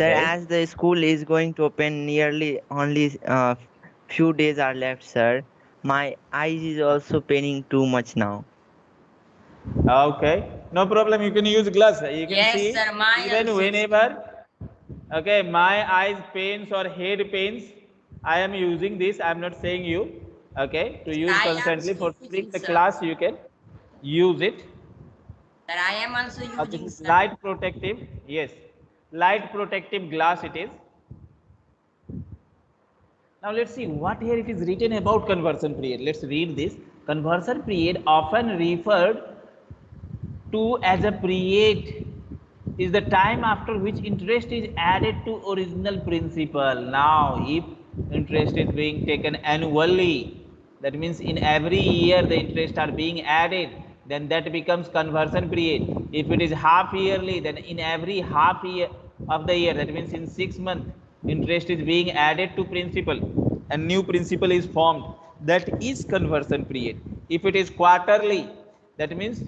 Sir, Okay. as the school is going to open nearly only uh, few days are left, sir. My eyes is also paining too much now. Okay, no problem. You can use glass. You can Yes, see sir, my even also. whenever. Okay, my eyes pains or head pains. I am using this. I am not saying you. Okay, to use I constantly for using, the sir. class you can use it. Sir, I am also using is sir. light protective. Yes, light protective glass it is. Now let's see what here it is written about conversion period. Let's read this. Conversion period often referred to as a period is the time after which interest is added to original principal. Now, if interest is being taken annually, that means in every year the interest are being added, then that becomes conversion period. If it is half yearly, then in every half year of the year, that means in six months, interest is being added to principal and new principal is formed. That is conversion period. If it is quarterly, that means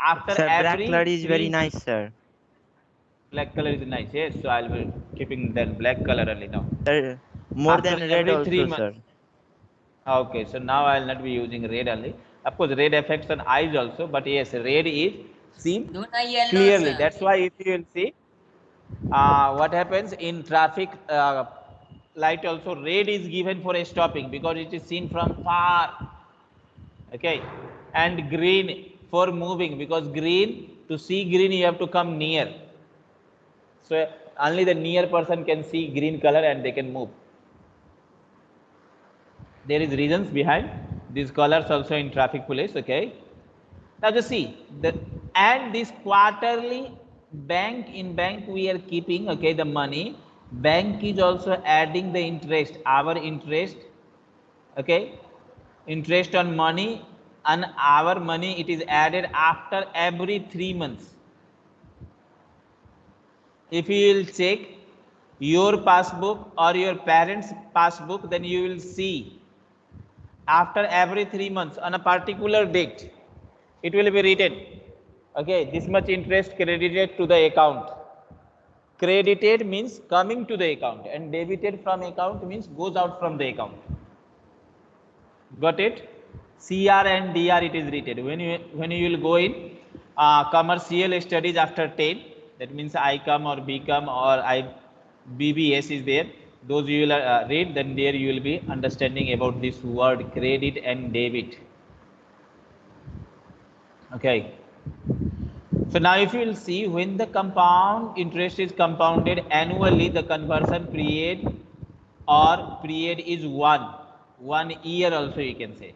after Sir, black every color is very nice, sir. Black color is nice. Yes, so I'll be keeping that black color only now. Sir, more After than red every three also, sir. months. Okay, so now I'll not be using red only. Of course, red affects on eyes also, but yes, red is seen Do not yellow, clearly. sir. That's why if you will see uh, what happens in traffic uh, light also red is given for a stopping because it is seen from far. Okay, and green for moving because green to see green you have to come near. So only the near person can see green color and they can move. There is reasons behind these colors also in traffic police. Okay. Now just see the and this quarterly bank in bank we are keeping okay the money. Bank is also adding the interest our interest okay? Interest on money and our money it is added after every three months. If you will check your passbook or your parents passbook then you will see after every three months on a particular date it will be written okay this much interest credited to the account. Credited means coming to the account and debited from account means goes out from the account. Got it? Cr and dr it is written. When you when you will go in uh, commercial studies after 10 that means icom or bcom or i bbs is there. Those you will uh, read then there you will be understanding about this word credit and debit. Okay so now if you will see when the compound interest is compounded annually the conversion period or period is one. One year also you can say.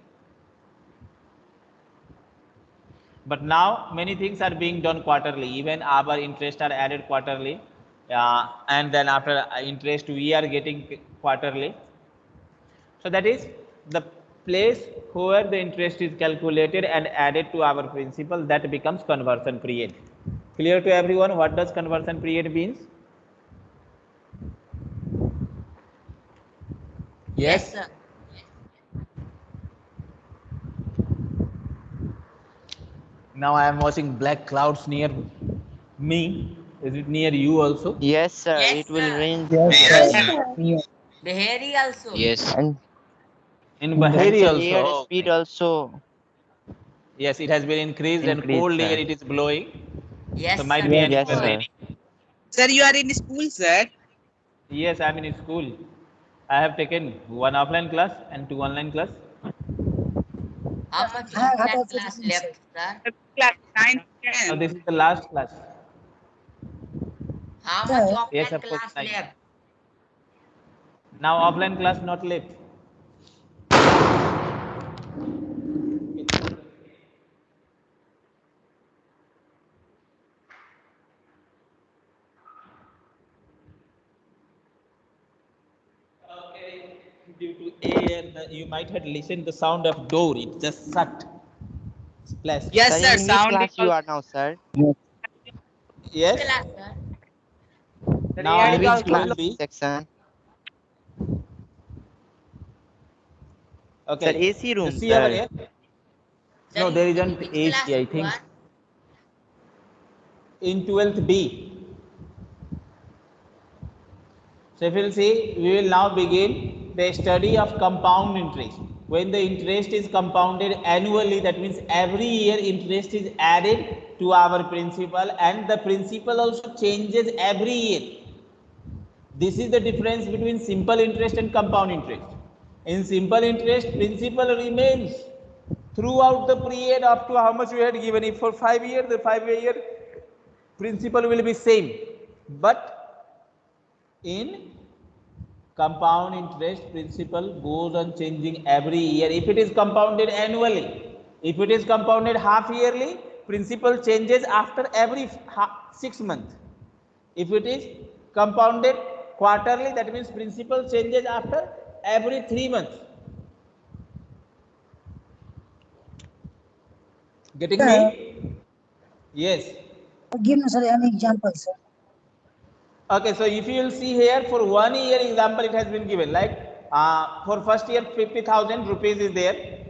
But now many things are being done quarterly. Even our interest are added quarterly uh, and then after uh, interest we are getting quarterly. So that is the place where the interest is calculated and added to our principal that becomes conversion period clear to everyone what does conversion period means Yes, sir. now i am watching black clouds near me is it near you also Yes, sir. Yes, it will sir. rain. The hairy also. Yes. And, in and bahari also air speed also. yes it has been increased, and cold sir. air it is blowing Yes, so might sir. be Yes, anywhere sir. raining Sir, you are in school, sir. yes i'm in school i have taken one offline class and two online class How much of that that class left, sir? Class 9, so this is the last class How Sir. much of Yes, that of course, class nine. left? now offline class not left Okay, due to air, the, you might have listened the sound of door. It just shut. Splash. Yes, sir, sir. in which Sound class is you are now, sir? Yes. Class, sir. Now In I which will class be. section? Okay. Sir, AC room, You see over sir. here? Sir, No, in- there in isn't which AC, class I you think. are? In 12th B. So if you'll see, we will now begin the study of compound interest. When the interest is compounded annually, that means every year interest is added to our principal and the principal also changes every year. This is the difference between simple interest and compound interest. In simple interest, principal remains throughout the period up to how much we had given. If for five years, the five year principal will be same. But in compound interest principal goes on changing every year. If it is compounded annually if it is compounded half yearly principal changes after every 6 month if it is compounded quarterly that means principal changes after every 3 months. Getting me? Yes. Give me, sir, an example, sir. Okay, so if you will see here for one year example, it has been given like uh, for first year 50,000 rupees is there,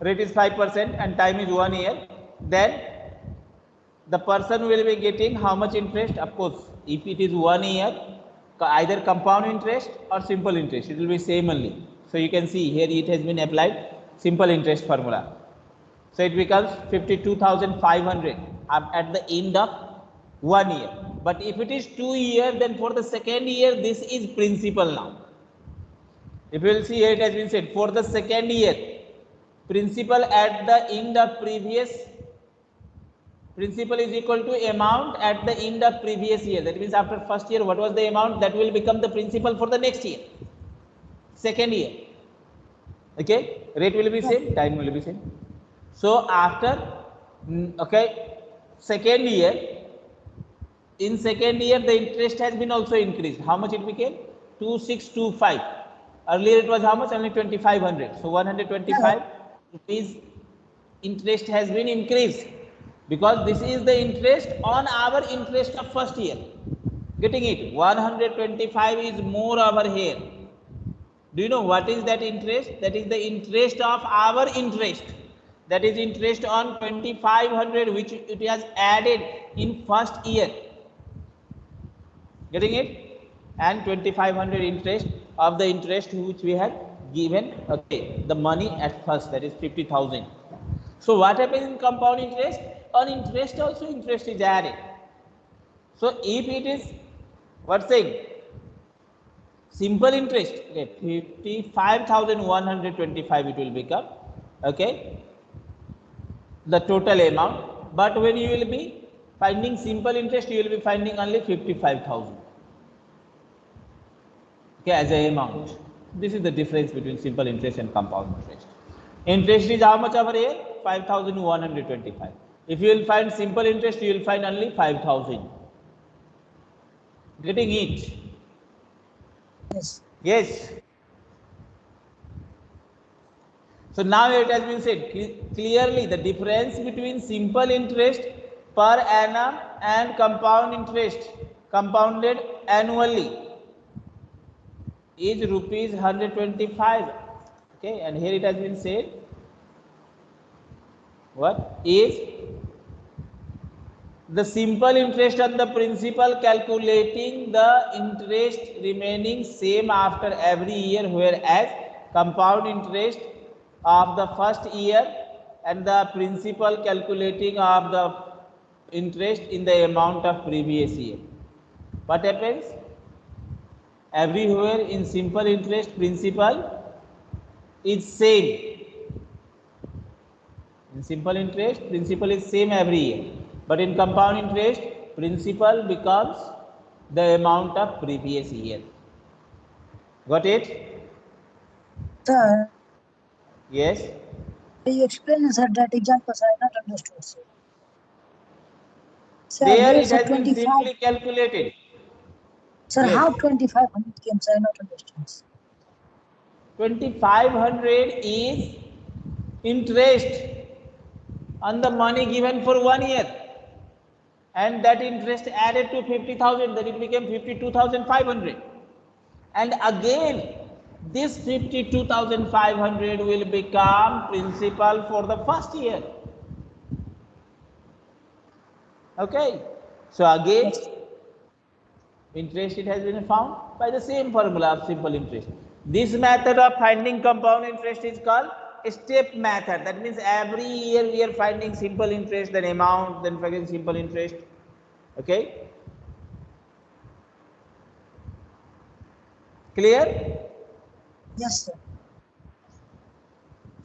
rate is 5% and time is one year. Then the person will be getting how much interest? Of course, if it is one year, either compound interest or simple interest, it will be same only. So you can see here it has been applied simple interest formula. So it becomes 52,500 at at the end of one year. But if it is two year, then for the second year, this is principal now. If you will see here, it has been said for the second year, principal at the end of previous principal is equal to amount at the end of previous year. That means after first year, what was the amount that will become the principal for the next year, second year. Okay, rate will be same, time will be same. So after mm, okay, second year, in second year the interest has been also increased. How much it became? 2625. Earlier it was how much? Only 2500. So 125 rupees interest has been increased because this is the interest on our interest of first year. Getting it? 125 is more over here. Do you know what is that interest? That is the interest of our interest. That is interest on 2500 which it has added in first year. Getting it? And 2500 interest of the interest which we had given, okay, the money at first, that is 50,000. So what happens in compound interest? On interest also interest is added. So if it is, what saying? Simple interest, okay, 55,125 it will become, okay, the total amount. But when you will be finding simple interest, you will be finding only 55,000 okay, as a amount. This is the difference between simple interest and compound interest. Interest is how much over here? 5,125. If you will find simple interest, you will find only 5,000. Getting it? Yes. Yes. So now it has been said clearly the difference between simple interest per annum and compound interest compounded annually is rupees 125 okay and here it has been said what is the simple interest on the principal calculating the interest remaining same after every year whereas compound interest of the first year and the principal calculating of the interest in the amount of previous year. What happens everywhere in simple interest principal is same. In simple interest principal is same every year. But in compound interest principal becomes the amount of previous year. Got it? Sir, yes? you explained, sir, that examples I not understood, sir. Sir, there it has been 25, simply calculated sir, yes. how 2500 came, sir, I not understand. sir. 2500 is interest on the money given for one year and that interest added to 50000 that it became 52500 and again this 52500 will become principal for the first year okay so again interest it has been found by the same formula of simple interest. This method of finding compound interest is called step method. That means every year we are finding simple interest, then amount, then again simple interest. Okay. Clear? Yes, sir.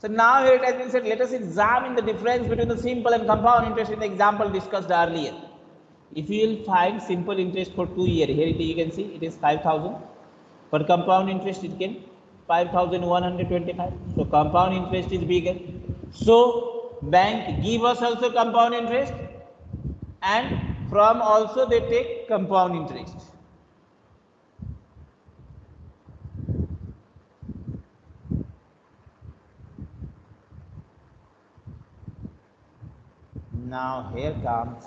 So now here it has been said, let us examine the difference between the simple and compound interest in the example discussed earlier. If you will find simple interest for two year, here it, you can see it is 5000. For compound interest it can 5125. So compound interest is bigger. So bank give us also compound interest and from also they take compound interest. Now here comes.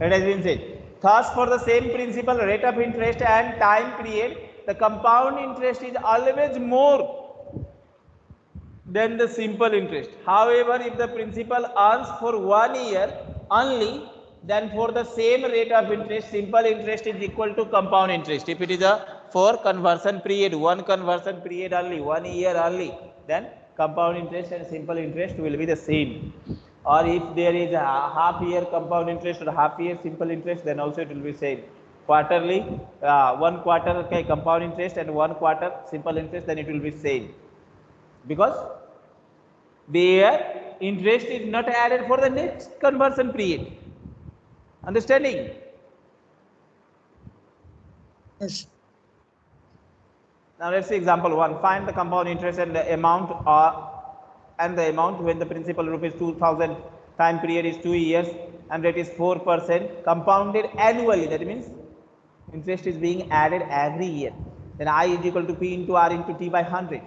It has been said. Thus, for the same principal rate of interest and time period, the compound interest is always more than the simple interest. However, if the principal earns for one year only, then for the same rate of interest, simple interest is equal to compound interest. If it is a for conversion period, one conversion period only, one year only, then compound interest and simple interest will be the same. Or if there is a half year compound interest or half year simple interest, then also it will be same. Quarterly, uh, one quarter okay, compound interest and one quarter simple interest, then it will be same. Because their interest is not added for the next conversion period. Understanding? Yes. Now let's see example one. Find the compound interest and the amount or and the amount when the principal rupees 2000 time period is 2 years and rate is 4 percent compounded annually. That means interest is being added every year. Then I is equal to P into R into T by 100.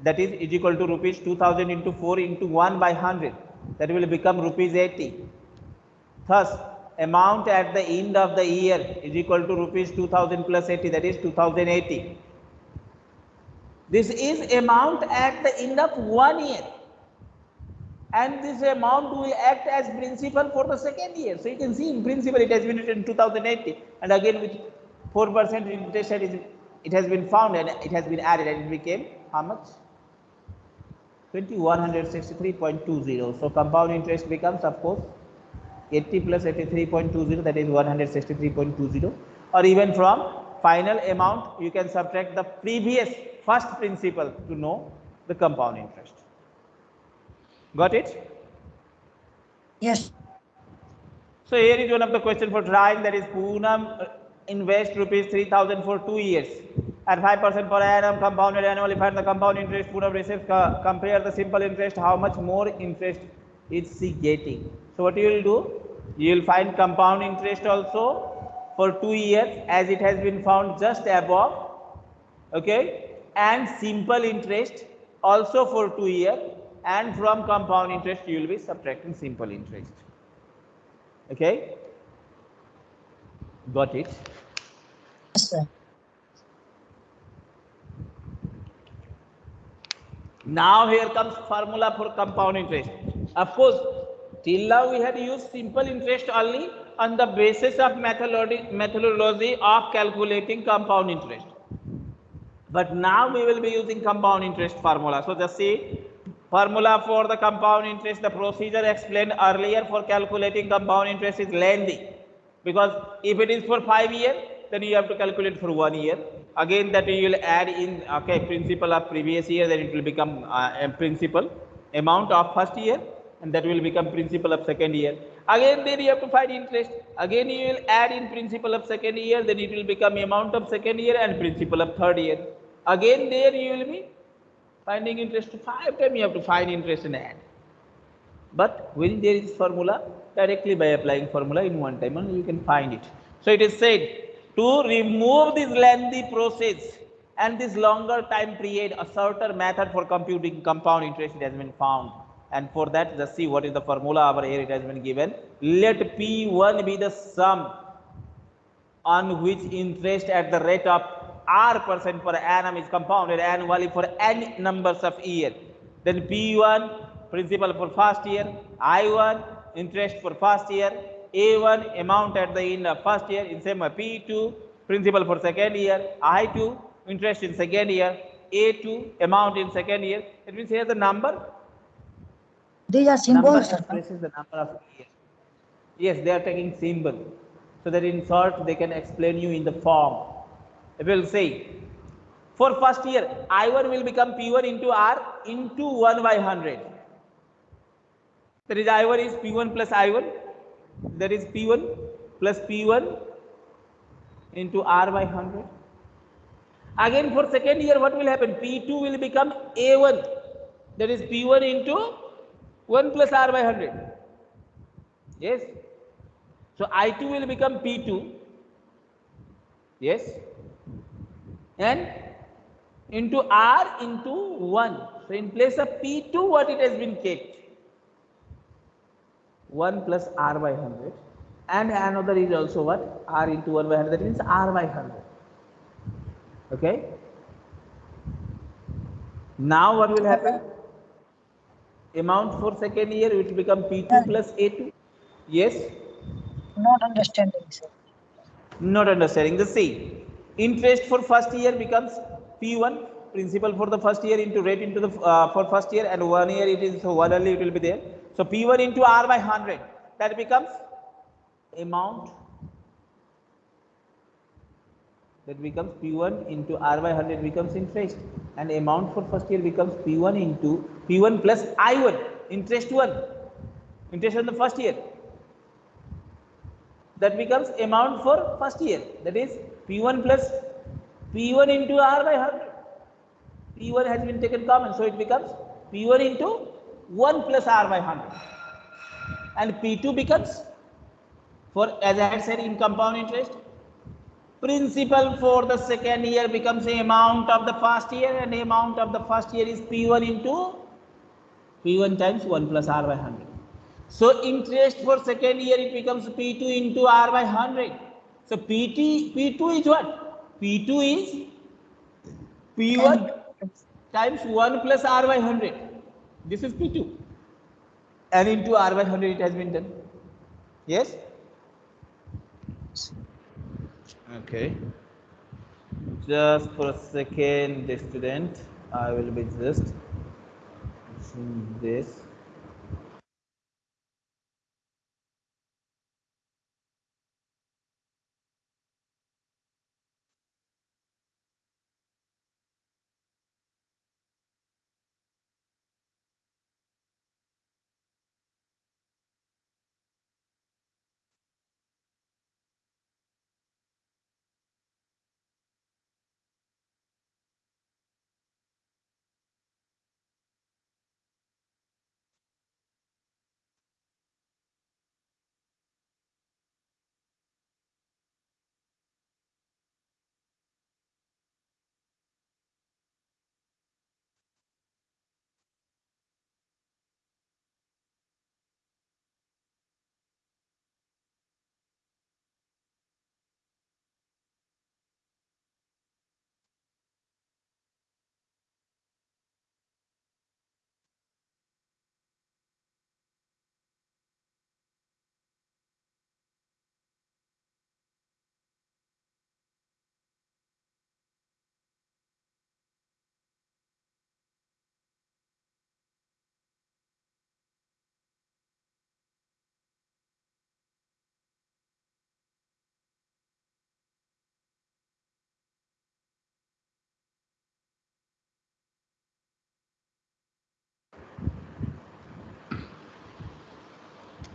That is is equal to rupees 2000 into 4 into 1 by 100. That will become rupees 80. Thus, amount at the end of the year is equal to rupees 2000 plus 80 that is 2080 this is amount at the end of one year. And this amount will act as principal for the second year. So you can see in principal it has been written in 2080 and again with 4 percent interest rate it has been found and it has been added and it became how much? 2163.20 so compound interest becomes of course 80 plus 83.20 that is 163.20 or even from final amount you can subtract the previous first principal to know the compound interest. Got it? Yes. so here is one of the question for trying that is Poonam uh, invest rupees 3000 for 2 years. At 5% per annum compounded annually find the compound interest Poonam receives co- compare the simple interest how much more interest is she getting? So what you will do? You will find compound interest also for 2 years as it has been found just above okay and simple interest also for 2 years and from compound interest you will be subtracting simple interest. Okay? Got it? Yes, sir. now here comes formula for compound interest. Of course till now we had used simple interest only on the basis of methodology methodology of calculating compound interest but now we will be using compound interest formula. So just see formula for the compound interest the procedure explained earlier for calculating compound interest is lengthy. Because if it is for 5 years, then you have to calculate for 1 year. Again that you will add in okay principal of previous year then it will become uh, a principal amount of first year and that will become principal of second year. Again then you have to find interest. Again you will add in principal of second year then it will become amount of second year and principal of third year. Again there you will be finding interest. Five time you have to find interest and add. But when there is formula directly by applying formula in one time only you can find it. So it is said to remove this lengthy process and this longer time period a shorter method for computing compound interest has been found and for that just see what is the formula over here it has been given. Let p1 be the sum on which interest at the rate of r percent per annum is compounded annually for n numbers of year. Then p1 principal for first year. I1 interest for first year. A1 amount at the end of first year in same way P2 principal for second year, I2 interest in second year, A2 amount in second year. It means here the number These are symbols, expresses the number of years. Yes, they are taking symbol. So that in short, they can explain you in the form. It will say, for first year, I1 will become P1 into R into 1 by 100. That is I1 is P1 plus I1. That is P1 plus P1 into R by 100. Again for second year, what will happen? P2 will become A1. That is P1 into 1 plus R by 100. Yes. So I2 will become P2. Yes. And into R into 1. So in place of P2, what it has been kept? 1 plus R by 100. And another is also what? R into 1 by 100. That means R by 100. Okay. Now what will happen? Amount for second year it will become P2 plus A2. Yes. Not understanding, sir. Not understanding the same. Interest for first year becomes P1 principal for the first year into rate into the uh, for first year and one year it is so one only it will be there. So P1 into R by 100 that becomes amount that becomes P1 into R by 100 becomes interest and amount for first year becomes P1 into P1 plus I1 interest 1 interest on the first year. That becomes amount for first year that is P1 plus P1 into R by 100 P1 has been taken common so it becomes P1 into 1 plus R by 100 and P2 becomes for as I had said in compound interest principal for the second year becomes the amount of the first year and the amount of the first year is P1 into P1 times 1 plus R by 100 so interest for second year it becomes P2 into R by 100. So PT, P2 is what? P2 is P1 times 1 plus R by 100. This is P2. And into R by 100 it has been done. Yes? Okay. Just for a second, the student, I will be just this.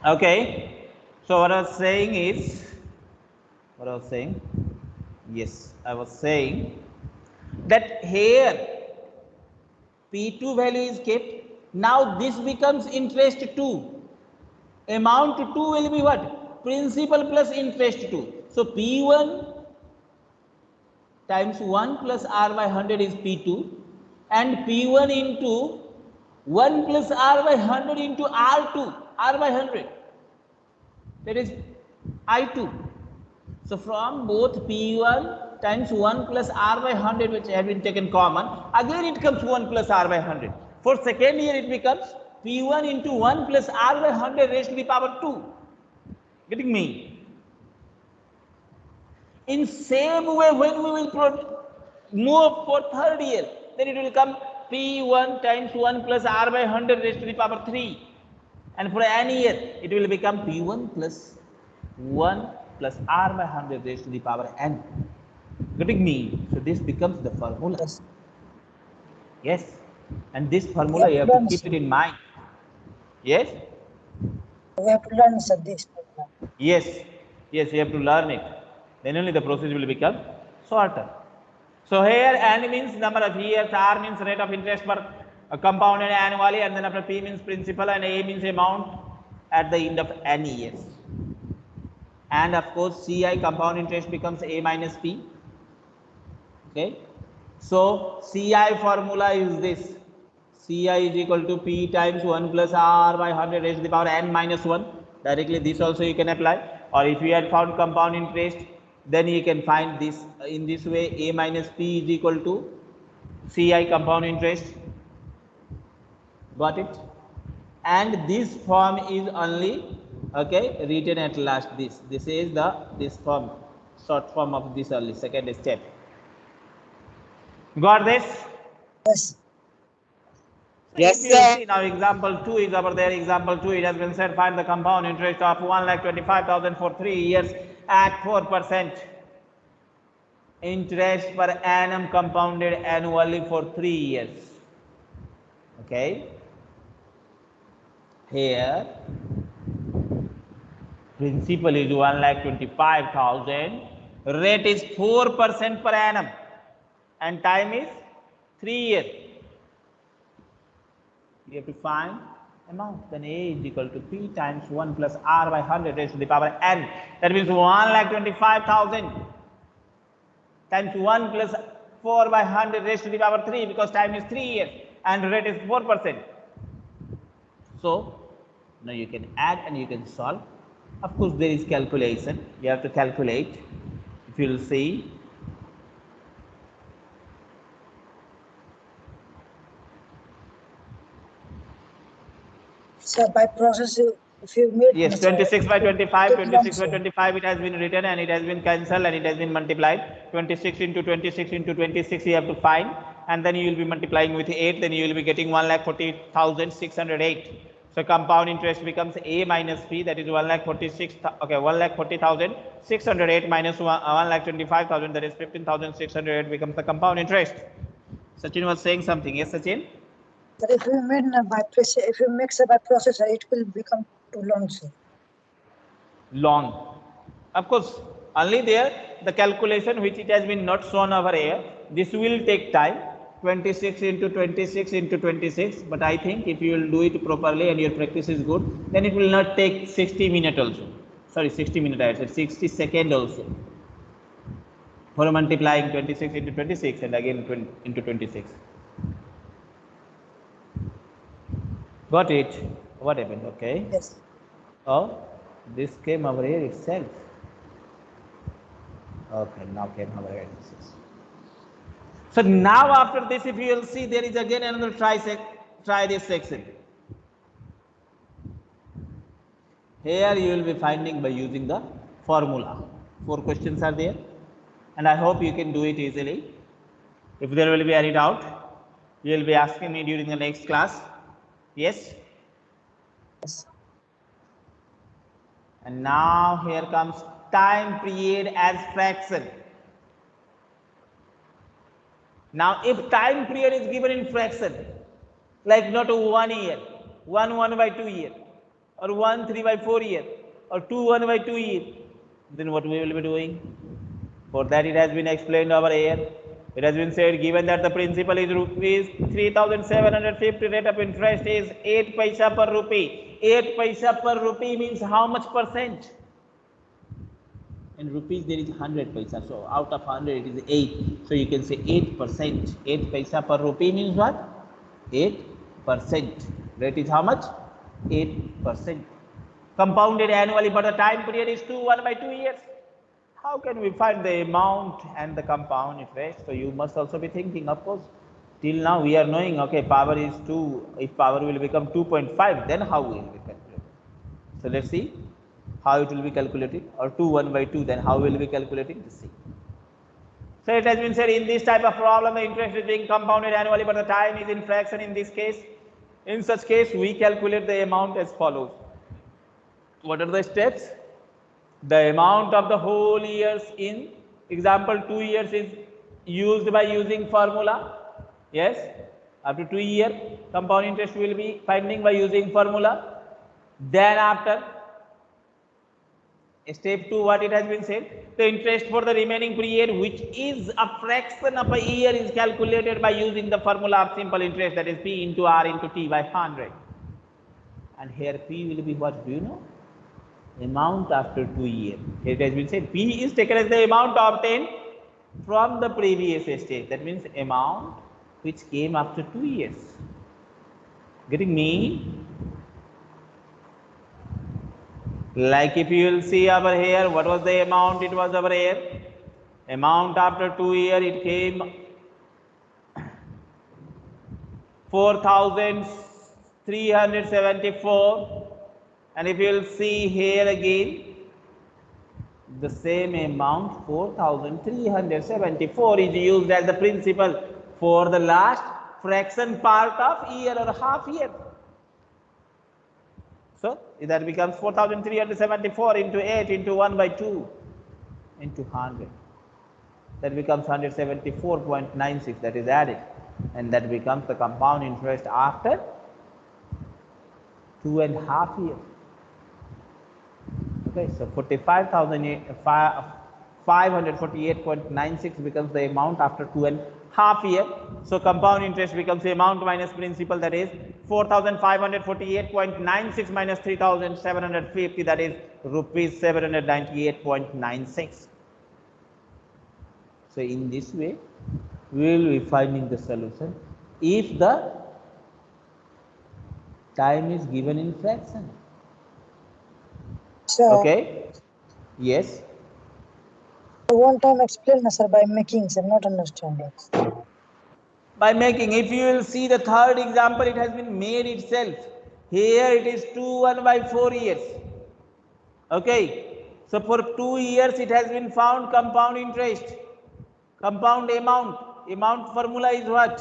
Okay. So what I was saying is, what I was saying, yes, I was saying that here P2 value is kept. Now this becomes interest 2. Amount 2 will be what? Principal plus interest 2. So P1 times 1 plus R by 100 is P2 and P1 into 1 plus R by 100 into R2, R by 100 that is I2. So from both P1 times 1 plus R by 100 which have been taken common, again it comes 1 plus R by 100. For second year it becomes P1 into 1 plus R by 100 raised to the power 2. Getting me? In same way, when we will move for third year, then it will come P1 times 1 plus R by 100 raised to the power 3. And for any year, it will become P1 plus 1 plus R by 100 raised to the power n. Getting me? So this becomes the formula. Yes. Yes. And this formula you have to keep it in mind. Yes? We have to learn sir this. Yes. Yes, you have to learn it. Then only the process will become shorter. So here n means number of years, R means rate of interest per compounded annually, and then after P means principal, and A means amount at the end of n years. And of course, CI compound interest becomes A minus P. Okay. So CI formula is this. CI is equal to P times 1 plus R by 100 raised to the power n minus 1. Directly this also you can apply. Or if you had found compound interest, then you can find this in this way A minus P is equal to CI compound interest. Got it? And this form is only okay written at last this. This is the this form short form of this only second step. Got this? Yes. Yes, sir. now example two is over there, example two, it has been said find the compound interest of one lakh twenty-five thousand for three years at four percent. Interest per annum compounded annually for three years. Okay. Here, principal is one lakh twenty-five thousand, rate is four percent per annum, and time is three years we have to find amount. Then A is equal to P times 1 plus R by 100 raised to the power n. That means 1 lakh 25,000 times 1 plus 4 by 100 raised to the power 3 because time is 3 years and rate is 4%. So, now you can add and you can solve. Of course, there is calculation. You have to calculate. If you will see, So by process, if you meet. Yes, 26 by 25, 26 by 25, it has been written and it has been cancelled and it has been multiplied. 26 into 26 into 26 you have to find and then you will be multiplying with 8, then you will be getting 1 lakh 40,608. So compound interest becomes A minus P that is 1 lakh 46, okay, 1 lakh 40,608 minus 1, uh, 1 lakh 25,000 that is 15,608 becomes the compound interest. Sachin was saying something. Yes, Sachin? Sir, if you uh, by process, if you mix it by processor, it will become too long, sir. long. Of course, only there the calculation which it has been not shown over here, this will take time 26 into 26 into 26. But I think if you will do it properly and your practice is good, then it will not take 60 minutes also. Sorry, 60 minutes, I said 60 second also. For multiplying 26 into 26 and again 20 into 26. Got it? What happened? Okay. Yes. Oh, this came over here itself. Okay, now came over here. So now after this, if you will see, there is again another try try this section. Here you will be finding by using the formula. Four questions are there, and I hope you can do it easily. If there will be any doubt, you will be asking me during the next class. Yes. Yes. And now here comes time period as fraction. Now if time period is given in fraction, like not one year, one one by two year, or one three by four year, or two one by two year, then what we will be doing? For that it has been explained over here. It has been said given that the principal is rupees 3750 rate of interest is 8 paisa per rupee. 8 paisa per rupee means how much percent? In rupees there is 100 paisa. So out of 100 it is 8. So you can say 8 percent. 8 paisa per rupee means what? 8 percent. Rate is how much? 8 percent. Compounded annually but the time period is 2 1 by 2 years. How can we find the amount and the compound interest? So you must also be thinking, of course, till now we are knowing, okay, power is 2, if power will become 2.5, then how will we calculate? So let's see. How it will be calculated or 2 1 by 2 then how will be calculating to see so it has been said in this type of problem the interest is being compounded annually but the time is in fraction in this case. In such case we calculate the amount as follows. What are the steps? The amount of the whole years in example 2 years is used by using formula. Yes after 2 year compound interest will be finding by using formula. Then after step 2 what it has been said the interest for the remaining period which is a fraction of a year is calculated by using the formula of simple interest that is p into r into t by 100 and here p will be what do you know? Amount after 2 years it has been said p is taken as the amount obtained from the previous stage that means amount which came after 2 years. Getting me like if you will see over here what was the amount it was over here amount after 2 year it came 4374 and if you will see here again the same amount 4374 is used as the principal for the last fraction part of year or half year so that becomes 4374 into 8 into 1 by 2 into 100 that becomes 174.96 that is added. And that becomes the compound interest after two and a half years. Okay, so 45,548.96 becomes the amount after two and half year. So compound interest becomes the amount minus principal that is 4,548.96 minus 3,750 that is rupees 798.96. So in this way, we will be finding the solution if the time is given in fraction. Okay. Yes. One time explain, sir, by making, sir, not understanding. By making, if you will see the third example, it has been made itself. Here it is 2 1 by 4 years. Okay. So for 2 years it has been found compound interest. Compound amount. Amount formula is what?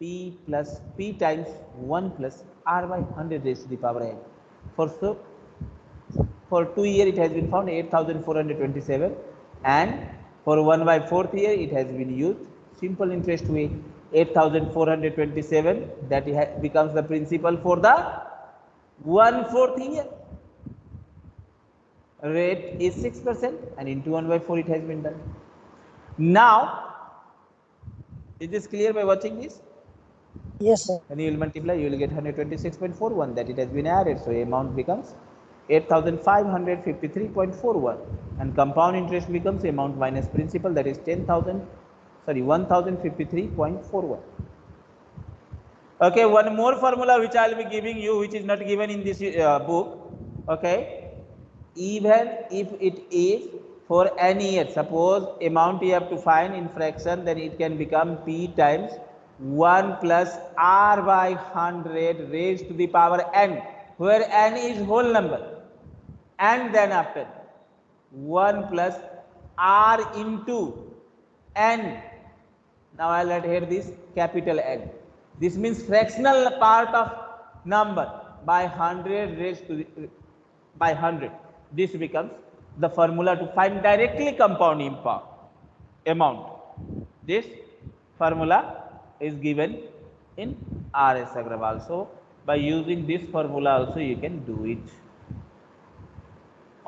P plus P times 1 plus R by 100 raised to the power n. For so for 2 year it has been found 8427 and for 1 by 4th year it has been used. Simple interest way 8427 that becomes the principal for the 1 4th year. Rate is 6% and into 1 by 4 it has been done. Now is this clear by watching this? Yes, sir. when you will multiply you will get 126.41 that it has been added so amount becomes 8553.41 and compound interest becomes amount minus principal that is 10000 sorry 1053.41 okay one more formula which i will be giving you which is not given in this uh, book. Okay? Even if it is for any year suppose amount you have to find in fraction then it can become p times 1 plus r by 100 raised to the power n where n is whole number and then after 1 plus r into n. Now i'll write here this capital n. This means fractional part of number by 100 raised to the, by 100 this becomes the formula to find directly compound amount. This formula is given in rs agrawal. So by using this formula also you can do it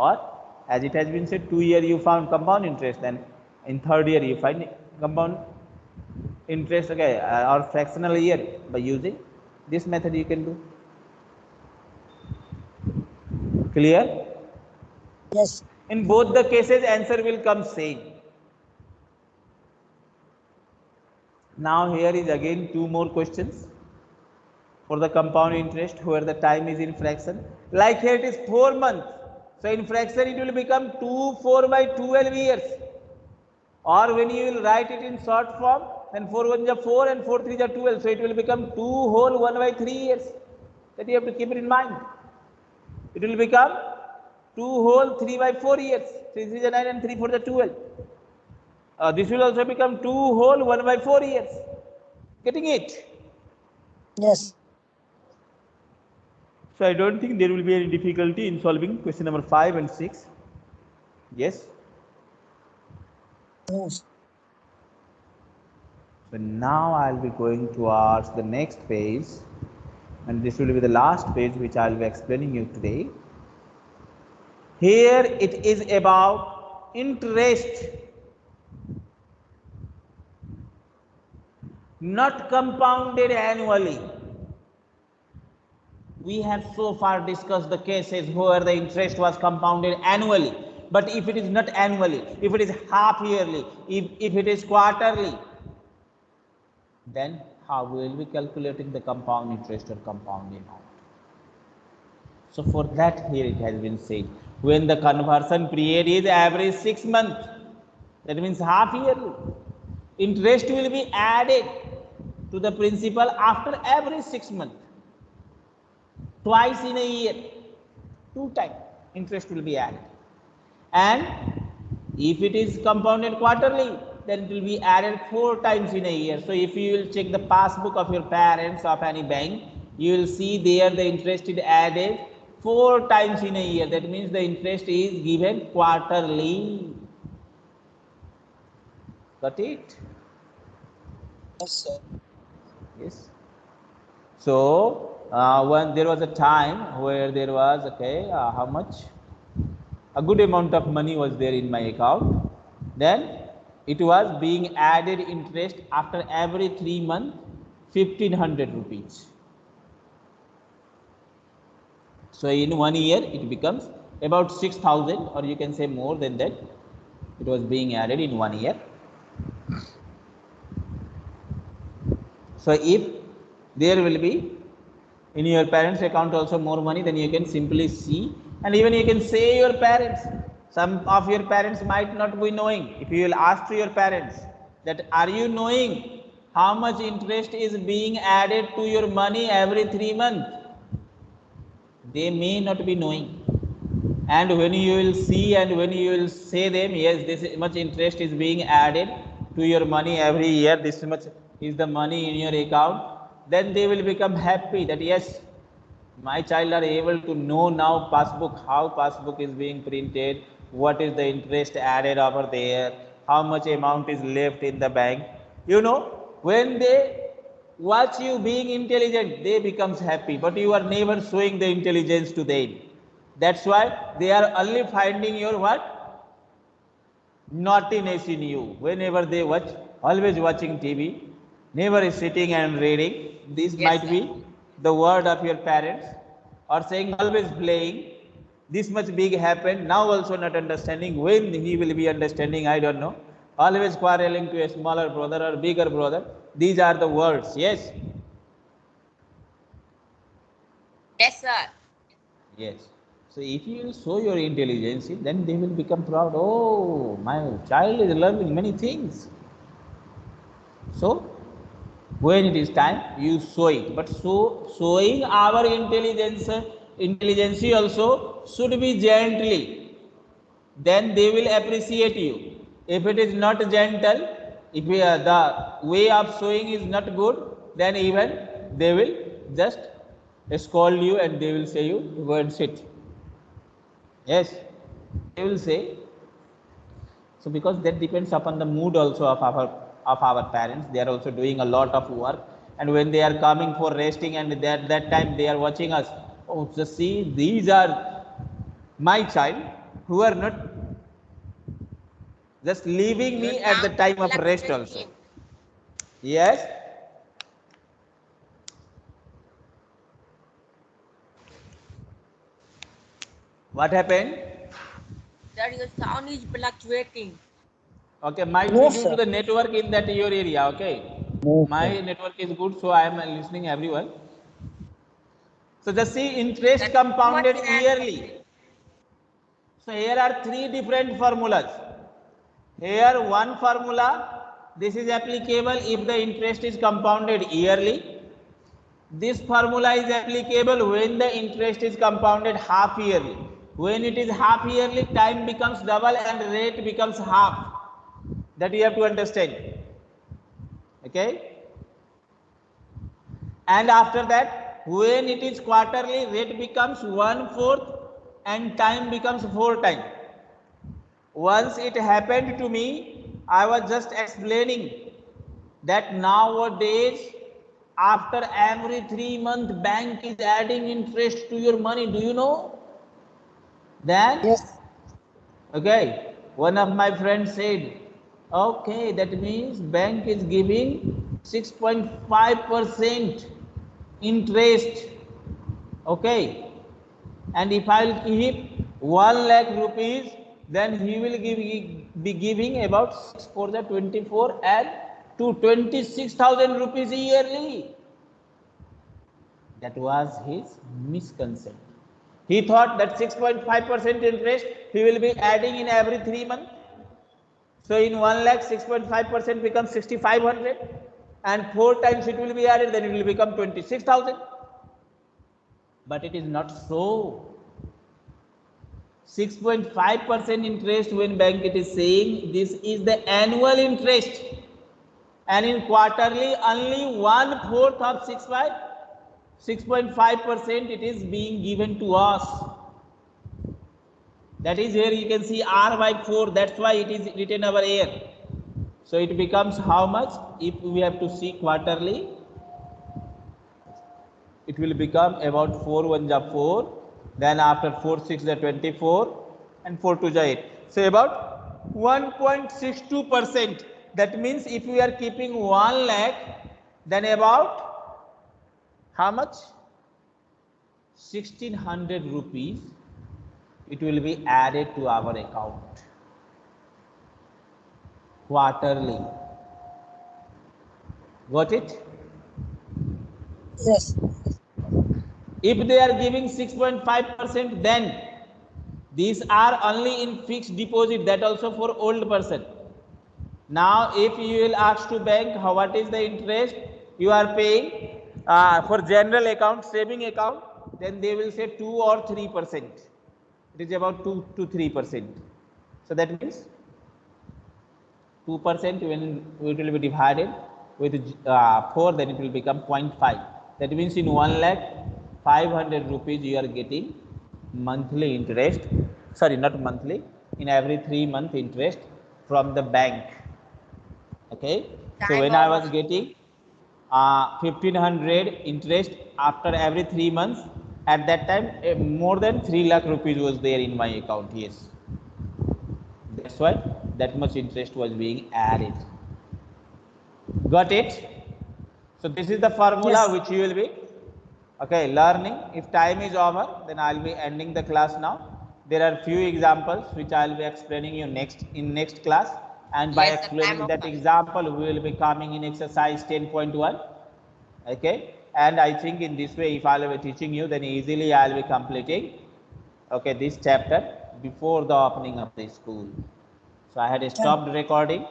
or as it has been said two year you found compound interest and in third year you find compound interest okay uh, or fractional year by using this method you can do. Clear? Yes. in both the cases answer will come same. Now here is again two more questions for the compound interest where the time is in fraction. Like here it is 4 months so in fraction it will become 2 4 by 12 years or when you will write it in short form then 4 1 is 4 and 4 3 is 12 so it will become 2 whole 1 by 3 years that you have to keep it in mind it will become 2 whole 3 by 4 years. 3 3 is 9 and 3 4 is 12. Uh, this will also become 2 whole 1 by 4 years. Getting it? Yes. So I don't think there will be any difficulty in solving question number 5 and 6. Yes. So now I'll be going towards the next page and this will be the last page which I'll be explaining you today. Here it is about interest not compounded annually. We have so far discussed the cases where the interest was compounded annually. But if it is not annually, if it is half yearly, if, if it is quarterly, then how will we calculating the compound interest or compound amount. So for that here it has been said, when the conversion period is average six months, that means half yearly, interest will be added to the principal after every six months. Twice in a year, two times interest will be added. And if it is compounded quarterly, then it will be added four times in a year. So if you will check the passbook of your parents of any bank, you will see there the interest is added four times in a year. That means the interest is given quarterly. Got it? Yes, sir. Yes. So uh, when there was a time where there was okay, uh, how much? A good amount of money was there in my account. Then it was being added interest after every three months, fifteen hundred rupees. So in one year it becomes about six thousand, or you can say more than that. It was being added in one year. So if there will be in your parents account also more money, then you can simply see and even you can say your parents. Some of your parents might not be knowing. If you will ask to your parents that are you knowing how much interest is being added to your money every three months? They may not be knowing. And when you will see and when you will say them, yes, this much interest is being added to your money every year, this much is the money in your account, then they will become happy that yes, my child are able to know now passbook, how passbook is being printed, what is the interest added over there, how much amount is left in the bank. You know, when they watch you being intelligent, they becomes happy, but you are never showing the intelligence to them. That's why they are only finding your what? Naughtiness in you. Whenever they watch, always watching TV, never is sitting and reading. This Yes, might sir. be the word of your parents or saying always playing. This much big happened. Now also not understanding. When he will be understanding, I don't know. Always quarreling to a smaller brother or bigger brother. These are the words. Yes. Yes, sir. Yes. So if you show your intelligence, then they will become proud. Oh, my child is learning many things. So when it is time, you show it. But so showing our intelligence, intelligence also should be gently. Then they will appreciate you. If it is not gentle, if are, the way of showing is not good, then even they will just scold you and they will say you go and sit. Yes, they will say. So because that depends upon the mood also of our of our parents. They are also doing a lot of work, and when they are coming for resting, and that that time they are watching us. Oh, just see, these are my child who are not just leaving me at the time of rest also. Yes. What happened? that your sound is fluctuating. Okay, my No, due to the network in that your area. Okay, No, my network is good, so I am listening everyone. So just see interest That- compounded what is that? yearly. So here are three different formulas. Here one formula, this is applicable if the interest is compounded yearly. This formula is applicable when the interest is compounded half yearly. when it is half yearly time becomes double and rate becomes half that you have to understand. Okay? And after that when it is quarterly rate becomes one fourth and time becomes four time once it happened to me i was just explaining that nowadays after every three month bank is adding interest to your money. Do you know? Then? Yes. okay. One of my friends said okay that means bank is giving 6.5 percent interest. Okay. And if i'll keep 1 lakh rupees then he will give be giving about 6 for the 24 and to 26000 rupees yearly. That was his misconception. He thought that 6.5 percent interest he will be adding in every 3 months so in 1 lakh 6.5 percent becomes 6500 and 4 times it will be added then it will become 26000 but it is not so. 6.5 percent interest when bank it is saying this is the annual interest. And in quarterly only one fourth of 65 6.5 percent it is being given to us that is where you can see r by 4 that's why it is written over here so it becomes how much? If we have to see quarterly it will become about 4 1 ja 4 then after 4 6 the 24 and 4 2 ja 8 so about 1.62 percent. That means if we are keeping 1 lakh then about how much? 1600 rupees it will be added to our account. Quarterly. Got it? Yes. if they are giving 6.5 percent then these are only in fixed deposit that also for old person. Now if you will ask to bank how what is the interest you are paying uh, for general account saving account then they will say 2 or 3 percent it is about 2 to 3 percent. So that means 2 percent when it will be divided with uh, 4 then it will become 0.5 that means in 1 lakh 500 rupees you are getting monthly interest. Sorry not monthly in every 3 month interest from the bank. Okay? So when i was getting uh, 1500 interest after every 3 months at that time more than 3 lakh rupees was there in my account yes. That's why that much interest was being added. Got it? So this is the formula Yes. which you will be okay learning. If time is over then i'll be ending the class now. There are few examples which i'll be explaining you next in next class. And by Yes, explaining that example we will be coming in exercise 10.1 okay and i think in this way if i'll be teaching you then easily i'll be completing okay this chapter before the opening of the school. So i had stopped recording